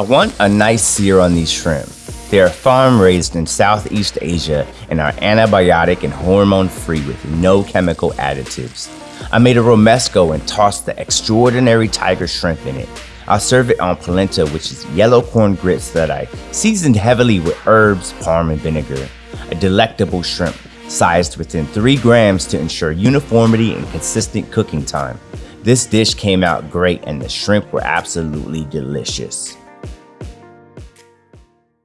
I want a nice sear on these shrimp. They are farm raised in Southeast Asia and are antibiotic and hormone free with no chemical additives. I made a romesco and tossed the extraordinary tiger shrimp in it. I'll serve it on polenta, which is yellow corn grits that I seasoned heavily with herbs, parm, and vinegar. A delectable shrimp, sized within 3 grams to ensure uniformity and consistent cooking time. This dish came out great and the shrimp were absolutely delicious.